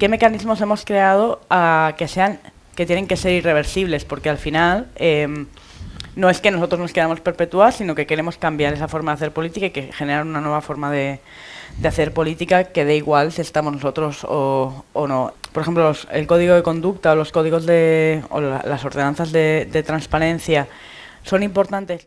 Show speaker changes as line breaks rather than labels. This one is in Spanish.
¿qué mecanismos hemos creado ah, que sean que tienen que ser irreversibles? Porque al final em, no es que nosotros nos queramos perpetuar, sino que queremos cambiar esa forma de hacer política y que generar una nueva forma de, hacer política que dé igual si estamos nosotros o, no. Por ejemplo, el código de conducta o los códigos de, o las ordenanzas de transparencia son importantes.